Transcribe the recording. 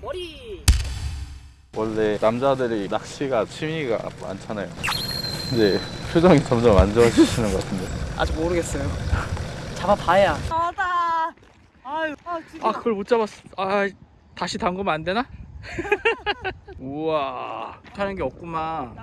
머리. 원래 남자들이 낚시가 취미가 많잖아요. 근데 표정이 점점 안 좋아지시는 것 같은데. 아직 모르겠어요. 잡아봐야. 아다. 아유. 아 진짜. 아 그걸 못 잡았어 아 다시 담그면 안 되나? 우와 하는 게 없구만